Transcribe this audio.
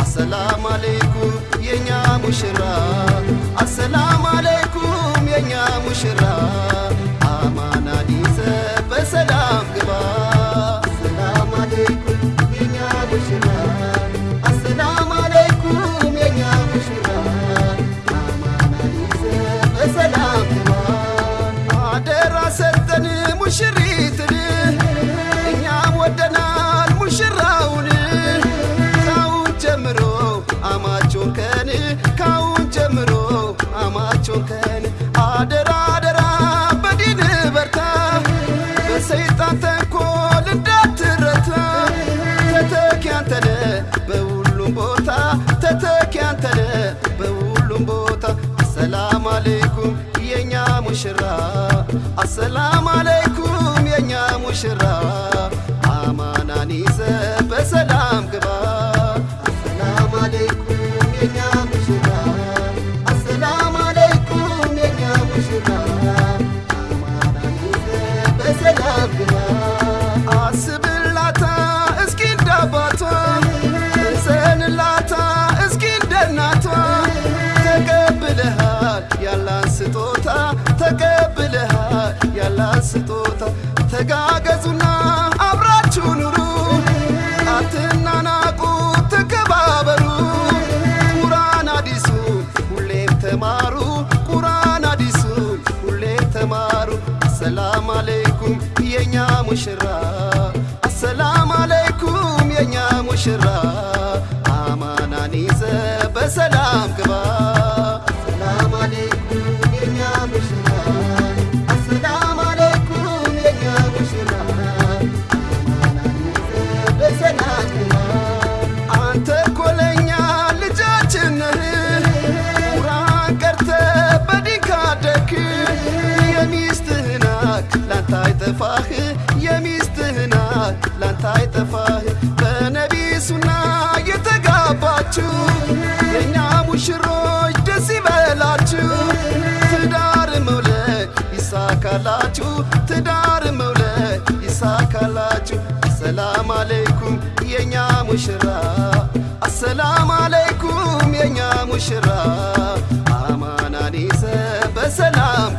አሰላም አለይኩም የኛ ሙሽራ አሰላም አለይኩም የኛ ሙሽራ አሰላም አለይኩም የኛ ሙሽራ ያላን ስጦታ ተጋገዙና አብራችሁ ኑሩ። አትናናቁ ተከባበሩ። ቁርአን አዲሱን ሁሌም ተማሩ። ቁርአን አዲሱን ሁሌም ተማሩ። አሰላም አለይኩም የኛ ሙሽራ አሰላም አለይኩም የኛ ሙሽራ። አማናን ይዘ በሰላም ግባ ላንተ አይጠፋህ። በነቢ ሱና የተጋባችሁ የእኛ ሙሽሮች ደስ ይበላችሁ። ትዳር መውለድ ይሳካላችሁ። ትዳር መውለድ ይሳካላችሁ። አሰላም አለይኩም የኛ ሙሽራ። አሰላም አለይኩም የኛ ሙሽራ። አማናን በሰላም